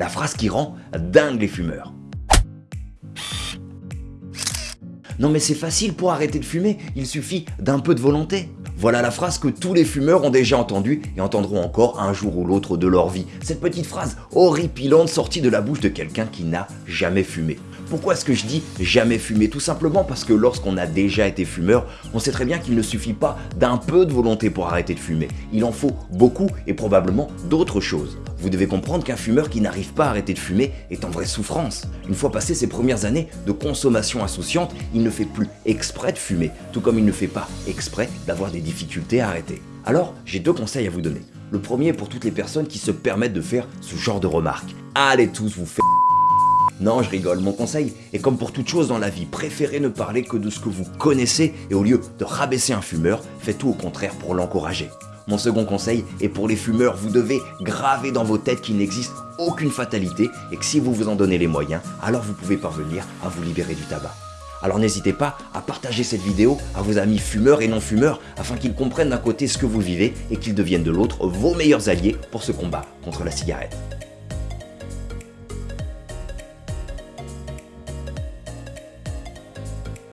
La phrase qui rend dingue les fumeurs. Non mais c'est facile pour arrêter de fumer, il suffit d'un peu de volonté. Voilà la phrase que tous les fumeurs ont déjà entendue et entendront encore un jour ou l'autre de leur vie. Cette petite phrase horripilante sortie de la bouche de quelqu'un qui n'a jamais fumé. Pourquoi est-ce que je dis jamais fumer? Tout simplement parce que lorsqu'on a déjà été fumeur, on sait très bien qu'il ne suffit pas d'un peu de volonté pour arrêter de fumer. Il en faut beaucoup et probablement d'autres choses. Vous devez comprendre qu'un fumeur qui n'arrive pas à arrêter de fumer est en vraie souffrance. Une fois passé ses premières années de consommation insouciante, il ne fait plus exprès de fumer, tout comme il ne fait pas exprès d'avoir des difficultés à arrêter. Alors, j'ai deux conseils à vous donner. Le premier pour toutes les personnes qui se permettent de faire ce genre de remarques. Allez tous vous faire non, je rigole, mon conseil est comme pour toute chose dans la vie, préférez ne parler que de ce que vous connaissez et au lieu de rabaisser un fumeur, faites tout au contraire pour l'encourager. Mon second conseil est pour les fumeurs, vous devez graver dans vos têtes qu'il n'existe aucune fatalité et que si vous vous en donnez les moyens, alors vous pouvez parvenir à vous libérer du tabac. Alors n'hésitez pas à partager cette vidéo à vos amis fumeurs et non fumeurs afin qu'ils comprennent d'un côté ce que vous vivez et qu'ils deviennent de l'autre vos meilleurs alliés pour ce combat contre la cigarette.